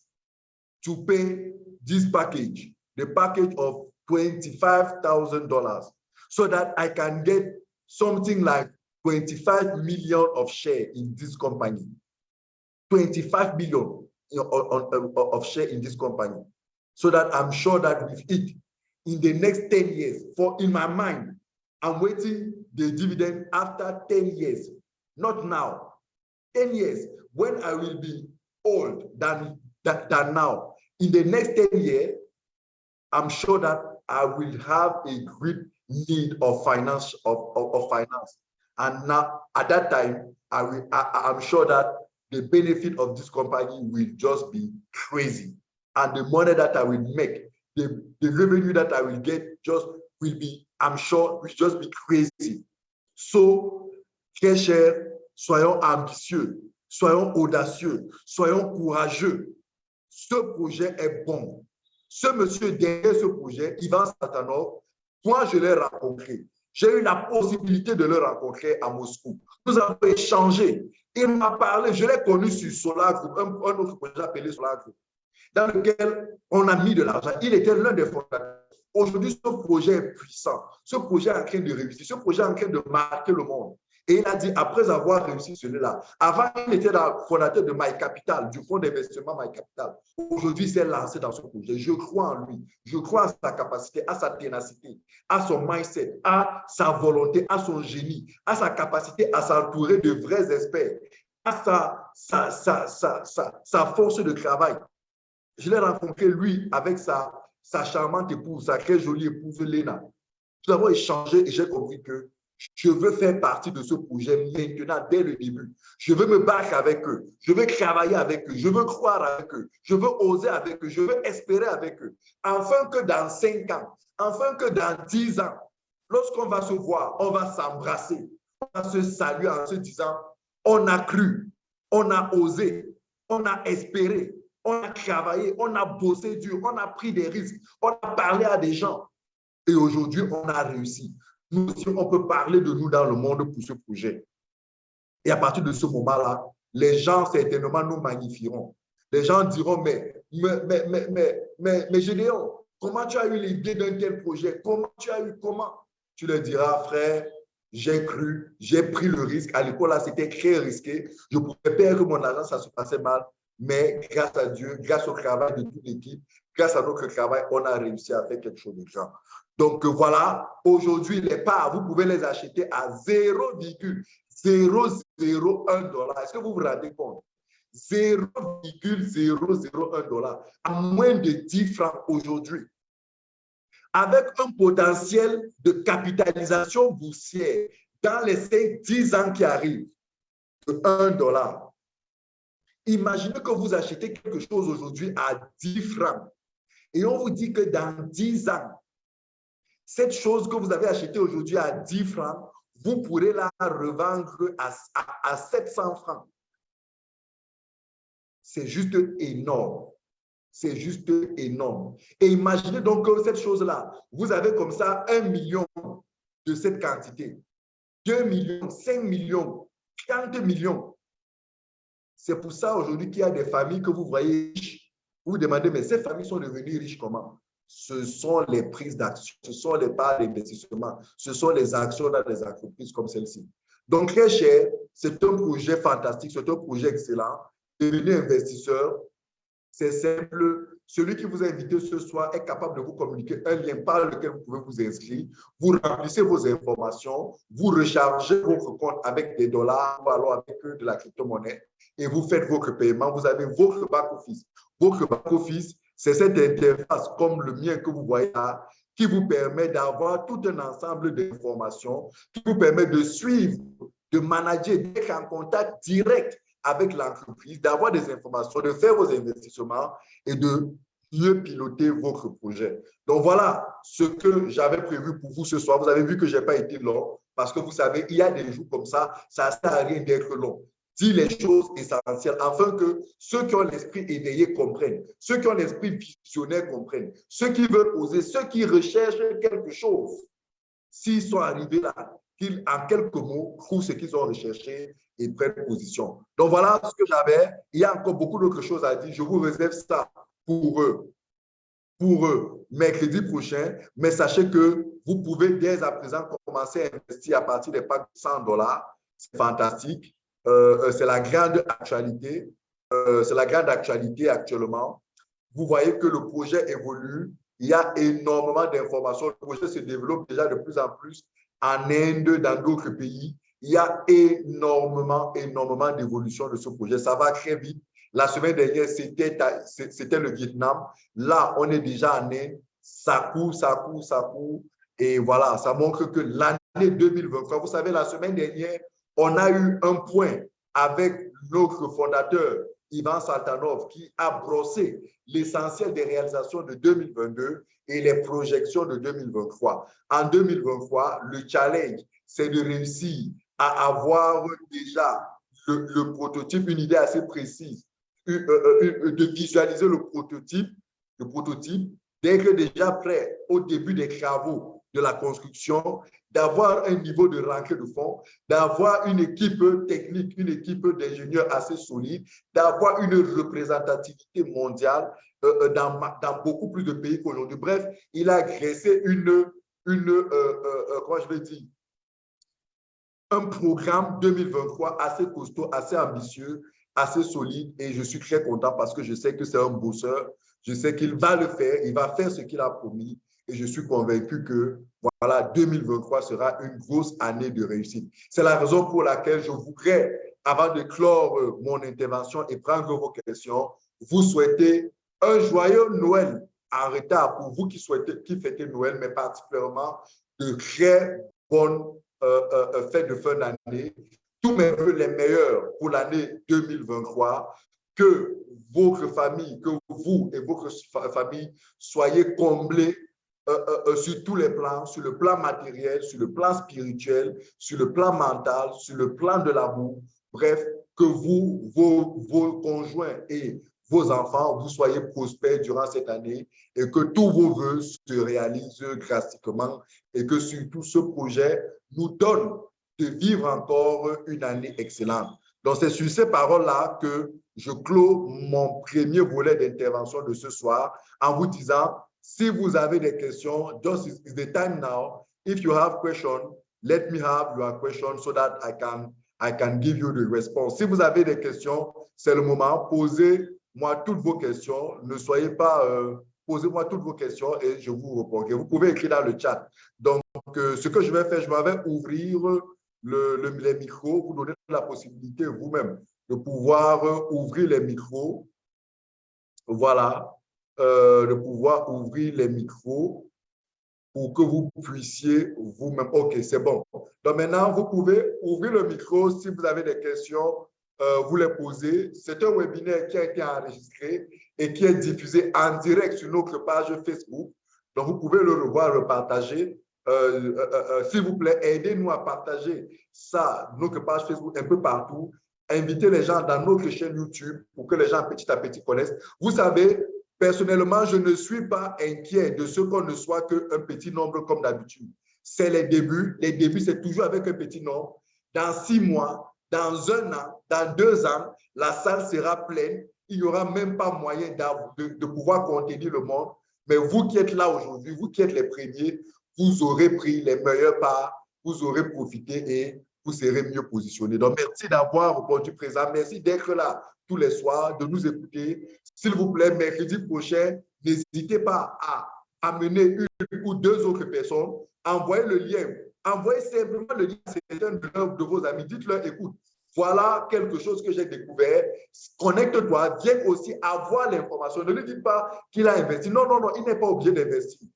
S1: to pay this package, the package of $25,000, so that I can get something like 25 million of share in this company. 25 billion uh, of share in this company. So that I'm sure that with it, in the next 10 years, for in my mind, I'm waiting the dividend after 10 years, not now. 10 years, when I will be old than, than, than now. In the next 10 years, I'm sure that I will have a great need of finance of, of, of finance. And now at that time, I will I, I'm sure that the benefit of this company will just be crazy. And the money that I will make, the, the revenue that I will get just will be I'm sure, will just be crazy. So, très cher, soyons ambitieux, soyons audacieux, soyons courageux. Ce projet est bon. ce monsieur derrière ce projet, Ivan Satanov, moi, je l'ai rencontré. J'ai eu la possibilité de le rencontrer à Moscou. Nous avons échangé. Il m'a parlé, je l'ai connu sur Solar Group, un, autre projet appelé Solar Group, dans lequel on a mis de l'argent. Il était l'un des fondateurs. Aujourd'hui, ce projet est puissant. Ce projet est en train de réussir. Ce projet est en train de marquer le monde. Et il a dit, après avoir réussi celui-là, avant, il était le fondateur de My Capital, du fonds d'investissement My Capital. Aujourd'hui, il s'est lancé dans ce projet. Je crois en lui. Je crois à sa capacité, à sa ténacité, à son mindset, à sa volonté, à son génie, à sa capacité à s'entourer de vrais experts, à sa force de travail. Je l'ai rencontré, lui, avec sa, sa charmante épouse, sa très jolie épouse, Léna. Nous avons échangé et j'ai compris que je veux faire partie de ce projet maintenant, dès le début. Je veux me battre avec eux. Je veux travailler avec eux. Je veux croire avec eux. Je veux oser avec eux. Je veux espérer avec eux. Afin que dans cinq ans, afin que dans dix ans, lorsqu'on va se voir, on va s'embrasser. On va se saluer en se disant, on a cru, on a osé, on a espéré, on a travaillé, on a bossé dur, on a pris des risques, on a parlé à des gens. Et aujourd'hui, on a réussi nous aussi, on peut parler de nous dans le monde pour ce projet. Et à partir de ce moment-là, les gens certainement nous magnifieront. Les gens diront, mais, mais, mais, mais, mais, mais, Gédéon, comment tu as eu l'idée d'un tel projet? Comment tu as eu, comment? Tu leur diras, frère, j'ai cru, j'ai pris le risque. À l'époque, là, c'était très risqué. Je pouvais perdre mon argent, ça se passait mal. Mais grâce à Dieu, grâce au travail de toute l'équipe, grâce à notre travail, on a réussi à faire quelque chose de grand. Donc voilà, aujourd'hui, les parts, vous pouvez les acheter à 0,001 dollar. Est-ce que vous vous rendez compte? 0,001 dollar, à moins de 10 francs aujourd'hui. Avec un potentiel de capitalisation boursière dans les 5-10 ans qui arrivent de 1 dollar. Imaginez que vous achetez quelque chose aujourd'hui à 10 francs et on vous dit que dans 10 ans, cette chose que vous avez achetée aujourd'hui à 10 francs, vous pourrez la revendre à, à, 700 francs. C'est juste énorme. C'est juste énorme. Et imaginez donc que cette chose-là, vous avez comme ça un million de cette quantité. 2 millions, 5 millions, 40 millions. C'est pour ça aujourd'hui qu'il y a des familles que vous voyez riches. Vous vous demandez, mais ces familles sont devenues riches comment? ce sont les prises d'action, ce sont les parts d'investissement, ce sont les actions dans les entreprises comme celle-ci. Donc, très cher, c'est un projet fantastique, c'est un projet excellent. Devenez investisseur, c'est simple. Celui qui vous a invité ce soir est capable de vous communiquer un lien par lequel vous pouvez vous inscrire. Vous remplissez vos informations, vous rechargez votre compte avec des dollars ou alors avec de la crypto-monnaie et vous faites votre paiement. Vous avez votre back-office. Votre back-office c'est cette interface comme le mien que vous voyez là qui vous permet d'avoir tout un ensemble d'informations, qui vous permet de suivre, de manager, d'être en contact direct avec l'entreprise, d'avoir des informations, de faire vos investissements et de mieux piloter votre projet. Donc voilà ce que j'avais prévu pour vous ce soir. Vous avez vu que je n'ai pas été long parce que vous savez, il y a des jours comme ça, ça ne sert à rien d'être long dit les choses essentielles afin que ceux qui ont l'esprit éveillé comprennent, ceux qui ont l'esprit visionnaire comprennent, ceux qui veulent oser, ceux qui recherchent quelque chose, s'ils sont arrivés là, qu'ils, en quelques mots, trouvent ce qu'ils ont recherché et prennent position. Donc voilà ce que j'avais. Il y a encore beaucoup d'autres choses à dire. Je vous réserve ça pour eux, pour eux, mercredi prochain. Mais sachez que vous pouvez dès à présent commencer à investir à partir des packs de 100 dollars. C'est fantastique. Euh, euh, c'est la grande actualité. Euh, c'est la grande actualité actuellement. Vous voyez que le projet évolue. Il y a énormément d'informations. Le projet se développe déjà de plus en plus en Inde, dans d'autres pays. Il y a énormément, énormément d'évolution de ce projet. Ça va très vite. La semaine dernière, c'était le Vietnam. Là, on est déjà en Inde. Ça court, ça court, ça court. Et voilà, ça montre que l'année 2023, vous savez, la semaine dernière, on a eu un point avec notre fondateur, Ivan Saltanov, qui a brossé l'essentiel des réalisations de 2022 et les projections de 2023. En 2023, le challenge, c'est de réussir à avoir déjà le, prototype, une idée assez précise, euh, euh, de visualiser le prototype, de prototype, d'être déjà prêt au début des travaux de la construction, d'avoir un niveau de rentrée de fonds, d'avoir une équipe technique, une équipe d'ingénieurs assez solide, d'avoir une représentativité mondiale euh, euh, dans, beaucoup plus de pays qu'aujourd'hui. Bref, il a agressé une, une euh, comment je dire, un programme 2023 assez costaud, assez ambitieux, assez solide et je suis très content parce que je sais que c'est un bosseur. Je sais qu'il va le faire, il va faire ce qu'il a promis et je suis convaincu que voilà, 2023 sera une grosse année de réussite. C'est la raison pour laquelle je voudrais, avant de clore euh, mon intervention et prendre vos questions, vous souhaiter un joyeux Noël en retard pour vous qui, souhaitez, qui fêtez Noël, mais particulièrement de très bonnes euh, euh, fêtes de fin d'année. Tous mes voeux les meilleurs pour l'année 2023. Que votre famille, que vous et votre famille soyez comblés euh, euh, euh, sur tous les plans, sur le plan matériel, sur le plan spirituel, sur le plan mental, sur le plan de l'amour. Bref, que vous, vos, vos conjoints et vos enfants, vous soyez prospères durant cette année et que tous vos voeux se réalisent drastiquement et que surtout ce projet nous donne de vivre encore une année excellente. Donc, c'est sur ces paroles-là que je clôt mon premier volet d'intervention de ce soir en vous disant si vous avez des questions, just is the time now. If you have questions, let me have your question so that I can, I can give you the response. Si vous avez des questions, c'est le moment. Posez-moi toutes vos questions. Ne soyez pas... Euh, Posez-moi toutes vos questions et je vous répondrai. Vous pouvez écrire dans le chat. Donc, euh, ce que je vais faire, je vais ouvrir le, le, les micros, vous donner la possibilité vous-même de pouvoir euh, ouvrir les micros. Voilà. Euh, de pouvoir ouvrir les micros pour que vous puissiez vous-même. OK, c'est bon. Donc maintenant, vous pouvez ouvrir le micro si vous avez des questions, euh, vous les posez. C'est un webinaire qui a été enregistré et qui est diffusé en direct sur notre page Facebook. Donc, vous pouvez le revoir, le partager. Euh, s'il vous plaît, aidez-nous à partager ça, notre page Facebook un peu partout. Invitez les gens dans notre chaîne YouTube pour que les gens petit à petit connaissent. Vous savez, Personnellement, je ne suis pas inquiet de ce qu'on ne soit qu'un petit nombre comme d'habitude. C'est les débuts. Les débuts, c'est toujours avec un petit nombre. Dans six mois, dans un an, dans deux ans, la salle sera pleine. Il n'y aura même pas moyen de, pouvoir contenir le monde. Mais vous qui êtes là aujourd'hui, vous qui êtes les premiers, vous aurez pris les meilleurs pas, vous aurez profité et vous serez mieux positionnés. Donc, merci d'avoir répondu présent. Merci d'être là tous les soirs, de nous écouter. S'il vous plaît, mercredi prochain, n'hésitez pas à amener une ou deux autres personnes. Envoyez le lien. Envoyez simplement le lien à certains de vos amis. Dites-leur, écoute, voilà quelque chose que j'ai découvert. Connecte-toi, viens aussi avoir l'information. Ne lui dites pas qu'il a investi. Non, non, non, il n'est pas obligé d'investir.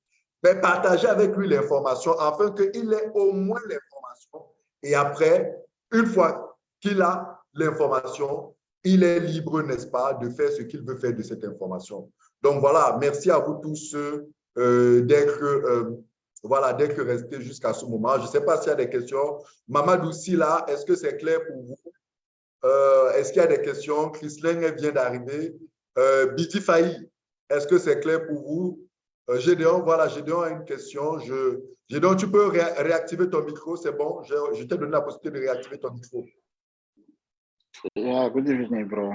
S1: Mais partagez avec lui l'information afin qu'il ait au moins l'information. Et après, une fois qu'il a l'information, il est libre, n'est-ce pas, de faire ce qu'il veut faire de cette information. Donc voilà, merci à vous tous euh, d'être euh, voilà, restés jusqu'à ce moment. Je ne sais pas s'il y a des questions. Mamadou là, est-ce que c'est clair pour vous? Euh, est-ce qu'il y a des questions? Chris vient d'arriver. Euh, Biti Faï, est-ce que c'est clair pour vous? Euh, Gédéon, voilà, Gédéon a une question. Gédéon, tu peux réactiver ton micro, c'est bon? Je, je t'ai donné la possibilité de réactiver ton micro.
S2: Yeah, good evening, bro.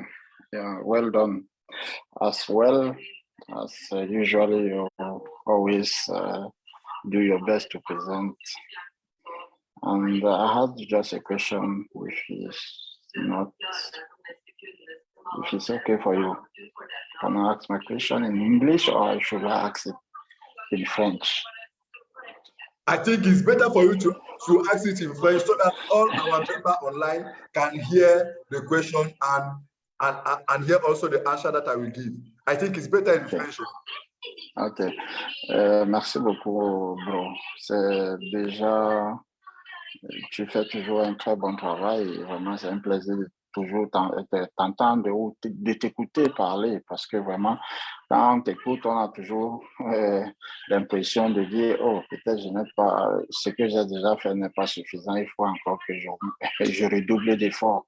S2: Yeah, well done. As well as uh, usually, you always uh, do your best to present. And uh, I had just a question, which is not, if it's okay for you. Can I ask my question in English or should I ask it in French?
S1: I think it's better for you to, to ask it in French so that all our members online can hear the question and, and, and hear also the answer that I will give. I think it's better in French.
S2: Ok. Euh, merci beaucoup, bro. C'est déjà, tu fais toujours un très bon travail. Vraiment, c'est un plaisir toujours t'entendre ou de t'écouter parler parce que vraiment, quand on t'écoute, on a toujours euh, l'impression de dire, oh, peut-être je n'ai pas, ce que j'ai déjà fait n'est pas suffisant, il faut encore que je, je redouble d'efforts.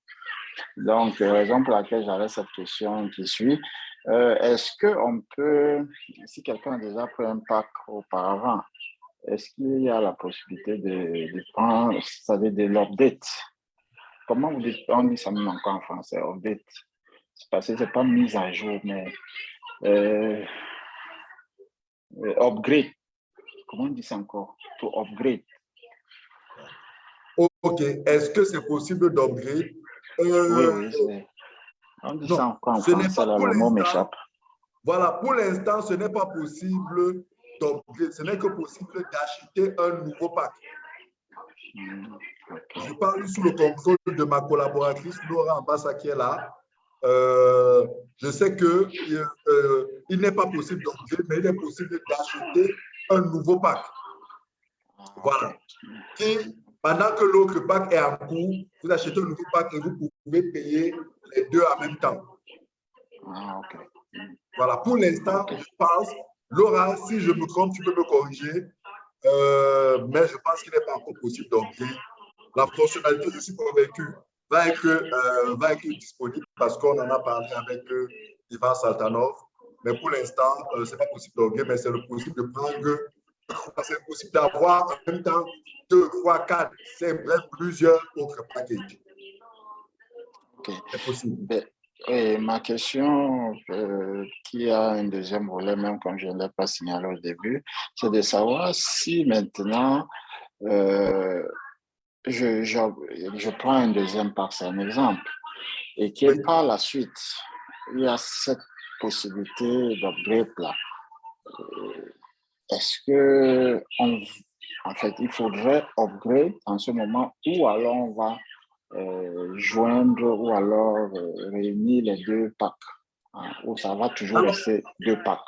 S2: Donc, raison pour laquelle j'avais cette question qui suit, Euh, est-ce qu'on peut, si quelqu'un a déjà pris un pack auparavant, est-ce qu'il y a la possibilité de, de prendre, c'est-à-dire de l'update? Comment vous dites, on dit ça même encore en français, update C'est parce que ce n'est pas mise à jour, mais euh, euh, upgrade. Comment on dit ça encore? To upgrade.
S1: Ok, est-ce que c'est possible d'upgrade?
S2: Oui, oui, on dit ça encore en français, le mot m'échappe.
S1: Voilà, pour l'instant, ce n'est pas possible ce n'est que possible d'acheter un nouveau pack. Hmm, Je parle sous le contrôle de ma collaboratrice Laura Ambassa qui est là. Euh, je sais que euh, il n'est pas possible d'upgrade, mais il est possible d'acheter un nouveau pack. Voilà. Et pendant que l'autre pack est en cours, vous achetez un nouveau pack et vous pouvez payer les deux en même temps.
S2: Ah,
S1: voilà, pour l'instant, je pense, Laura, si je me trompe, tu peux me corriger, euh, mais je pense qu'il n'est pas encore possible d'upgrade. La fonctionnalité, je suis convaincu, va être, euh, va être disponible parce qu'on en a parlé avec euh, Ivan Saltanov. Mais pour l'instant, ce n'est pas possible d'upgrade, mais c'est le possible de prendre, c'est possible d'avoir en même temps deux, trois, quatre, cinq, bref, plusieurs autres packages.
S2: C'est possible. Et ma question, euh, qui a un deuxième volet, même comme je ne l'ai pas signalé au début, c'est de savoir si maintenant, euh, je, je, je, prends un deuxième par c'est un exemple, et que par la suite, il y a cette possibilité d'upgrade là. Euh, est-ce que, on, en fait, il faudrait upgrade en ce moment ou alors on va euh, joindre ou alors euh, réunir les deux packs, hein, ou ça va toujours rester deux packs?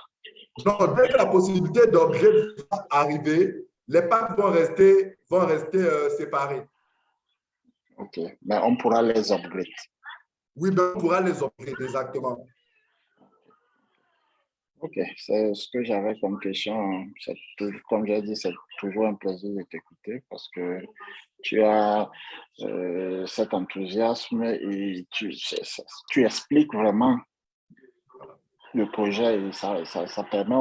S1: Non, dès que la possibilité d'upgrade va arriver, les packs vont rester, vont rester euh, séparés.
S2: OK, mais on pourra les upgrade.
S1: Oui, mais on pourra les upgrade, exactement.
S2: OK, c'est ce que j'avais comme question. Comme j'ai dit, c'est toujours un plaisir de t'écouter parce que tu as euh, cet enthousiasme et tu, tu, expliques vraiment le projet et ça, ça, permet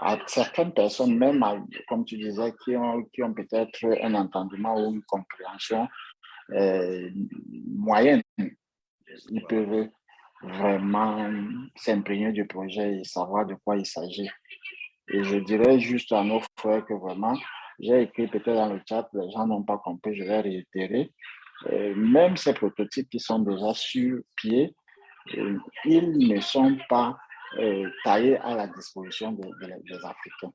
S2: à certaines personnes, même comme tu disais, qui ont, qui ont peut-être un entendement ou une compréhension euh, moyenne, ils peuvent vraiment s'imprégner du projet et savoir de quoi il s'agit. Et je dirais juste à nos frères que vraiment, j'ai écrit peut-être dans le chat, les gens n'ont pas compris, je vais réitérer. Euh, même ces prototypes qui sont déjà sur pied, euh, ils ne sont pas euh, taillés à la disposition des Africains.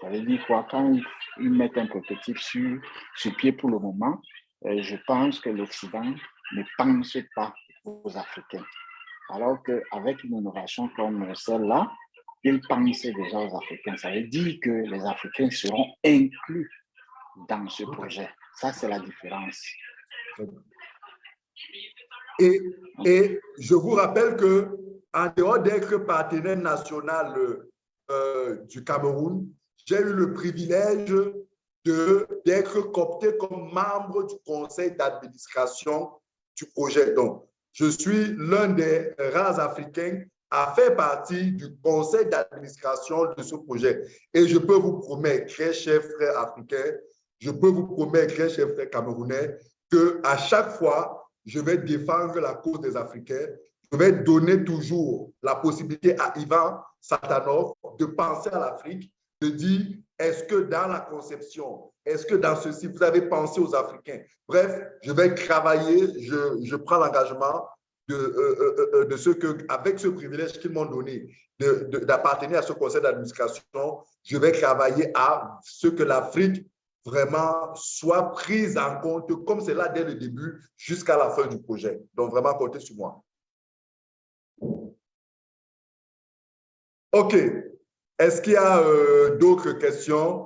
S2: Ça veut dire quoi? Quand ils, mettent un prototype sur, sur pied pour le moment, je pense que l'Occident ne pense pas aux Africains. Alors qu'avec une innovation comme celle-là, ils pensaient déjà aux Africains. Ça veut dire que les Africains seront inclus dans ce projet. Ça, c'est la différence.
S1: Et, et, je vous rappelle que en dehors d'être partenaire national euh, du Cameroun, j'ai eu le privilège d'être coopté comme membre du conseil d'administration du projet. Donc, je suis l'un des rares Africains à faire partie du conseil d'administration de ce projet. Et je peux vous promettre, très chers frères africains, je peux vous promettre, très chers frères camerounais, que à chaque fois, je vais défendre la cause des Africains. Je vais donner toujours la possibilité à Ivan Satanov de penser à l'Afrique, de dire, est-ce que dans la conception, est-ce que dans ceci, vous avez pensé aux Africains? Bref, je vais travailler, je, je prends l'engagement de, euh, euh, euh, de ce que, avec ce privilège qu'ils m'ont donné d'appartenir à ce conseil d'administration, je vais travailler à ce que l'Afrique vraiment soit prise en compte comme c'est là dès le début jusqu'à la fin du projet. Donc, vraiment, comptez sur moi. OK. Est-ce qu'il y a d'autres questions?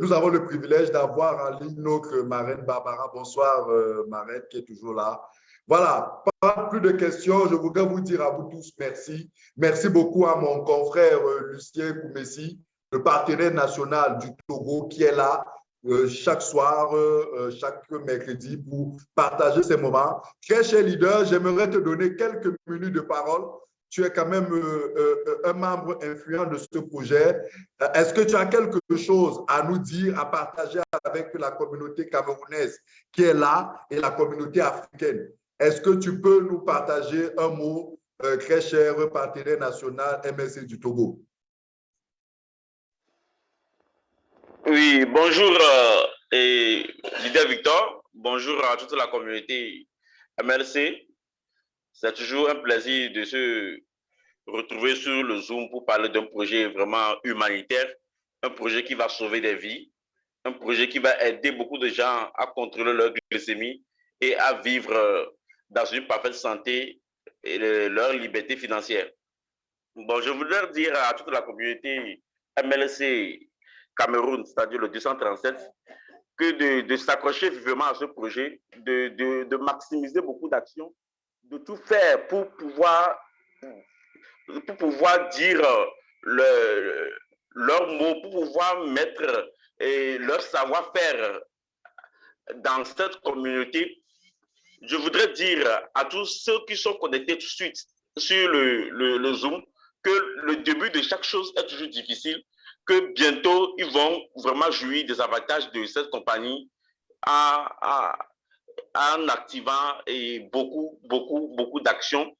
S1: nous avons le privilège d'avoir en ligne notre marraine Barbara. Bonsoir, marraine, qui est toujours là. Voilà, pas plus de questions. Je voudrais vous dire à vous tous merci. Merci beaucoup à mon confrère euh, Lucien Koumessi, le partenaire national du Togo qui est là euh, chaque soir, euh, chaque mercredi pour partager ces moments. Très cher leader, j'aimerais te donner quelques minutes de parole tu es quand même un membre influent de ce projet. Est-ce que tu as quelque chose à nous dire, à partager avec la communauté camerounaise qui est là et la communauté africaine? Est-ce que tu peux nous partager un mot, très cher partenaire national MSC du Togo?
S3: Oui, bonjour et Victor, bonjour à toute la communauté MLC. C'est toujours un plaisir de se retrouver sur le Zoom pour parler d'un projet vraiment humanitaire, un projet qui va sauver des vies, un projet qui va aider beaucoup de gens à contrôler leur glycémie et à vivre dans une parfaite santé et leur liberté financière. Bon, je voudrais dire à toute la communauté MLC Cameroun, c'est-à-dire le 237, que de, s'accrocher vivement à ce projet, de, maximiser beaucoup d'actions, de tout faire pour pouvoir, pour pouvoir dire le, leurs mots, pour pouvoir mettre leur savoir-faire dans cette communauté. Je voudrais dire à tous ceux qui sont connectés tout de suite sur le, le Zoom que le début de chaque chose est toujours difficile, que bientôt, ils vont vraiment jouir des avantages de cette compagnie en, activant beaucoup, beaucoup, beaucoup d'actions.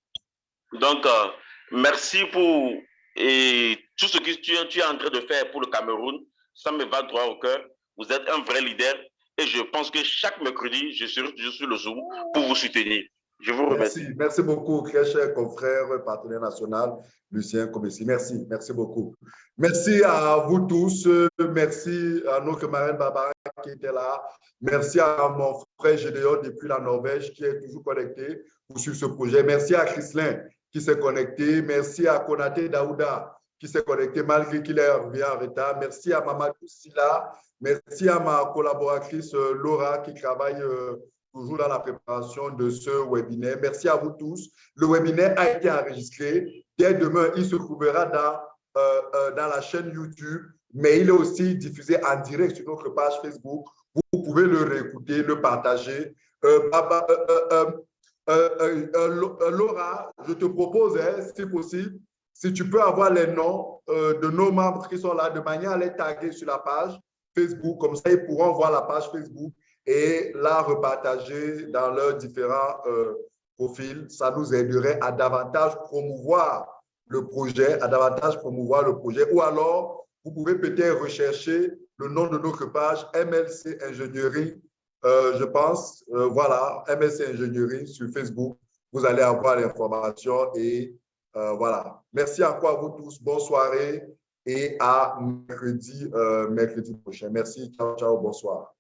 S3: Donc, euh, merci pour tout ce que tu, tu, es en train de faire pour le Cameroun. Ça me va droit au cœur. Vous êtes un vrai leader et je pense que chaque mercredi, je serai toujours sur le Zoom pour vous soutenir. Je vous remercie.
S1: Merci, beaucoup, très cher confrère, partenaire national, Lucien Comessi. Merci, merci beaucoup. Merci à vous tous. Merci à notre marraine Barbara qui était là. Merci à mon frère Gédéon depuis la Norvège qui est toujours connecté pour suivre ce projet. Merci à Chrislin qui s'est connecté. Merci à Konate Daouda qui s'est connecté malgré qu'il est revenu en retard. Merci à Mamadou Silla. Merci à ma collaboratrice euh, Laura qui travaille euh, toujours dans la préparation de ce webinaire. Merci à vous tous. Le webinaire a été enregistré. Dès demain, il se trouvera dans, euh, euh, dans la chaîne YouTube, mais il est aussi diffusé en direct sur notre page Facebook. Vous pouvez le réécouter, le partager. Euh, Laura, je te propose, hein, si possible, si tu peux avoir les noms de nos membres qui sont là, de manière à les taguer sur la page Facebook, comme ça ils pourront voir la page Facebook et la repartager dans leurs différents euh, profils. Ça nous aiderait à davantage promouvoir le projet, à davantage promouvoir le projet. Ou alors, vous pouvez peut-être rechercher le nom de notre page MLC Ingénierie, euh, je pense. Euh, voilà, MLC Ingénierie sur Facebook. Vous allez avoir l'information et voilà. Merci encore à vous tous. Bonne soirée et à mercredi, mercredi prochain. Merci. Ciao, ciao. Bonsoir.